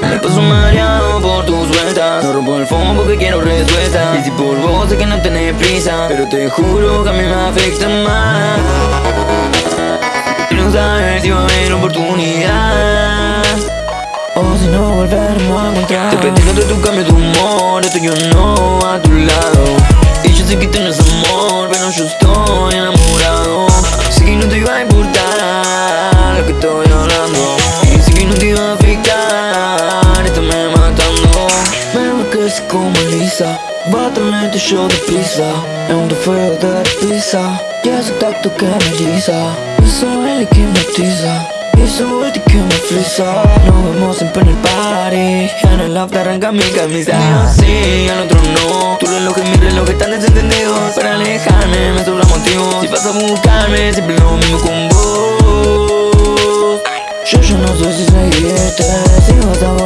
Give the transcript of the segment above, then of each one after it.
Me paso mareado por tus vueltas. No rompo el fondo porque quiero respuesta Y si por vos sé que no tenés prisa. Pero te juro que a mí me afecta más. Quiero saber si va a haber oportunidad. O si no volveremos pedí que tu cambio tu humor Estoy yo no a tu lado. Y yo sé que tienes amor Pero yo estoy enamorado. Sé que no te iba a importar Lo que estoy hablando. Y sé que no te iba a afectar Esto me matando Me enloquece como Elisa Bátame yo deprisa Es un feo de pizza Y ese tacto que me eriza Eso es el que hipnotiza Y eso que me frisa Nos vemos siempre en el party. En el after arranca mi camisa. Sí, al otro no. Tu reloj y mi reloj están desentendidos Para alejarme me sobra motivo Si vas a buscarme siempre lo mismo con vos. Yo ya no sé si seguirte. Si vas a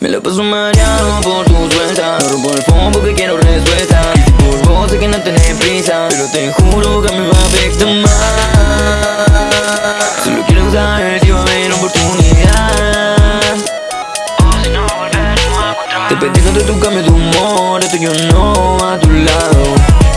Me lo paso mareado por tus vueltas No rompo el fondo porque quiero respuesta por vos sé que no tenés prisa Pero te juro que a mí me afecta más. Solo quiero saber si va a haber oportunidad. A Te pedí que tu cambio tu humor Estoy yo no a tu lado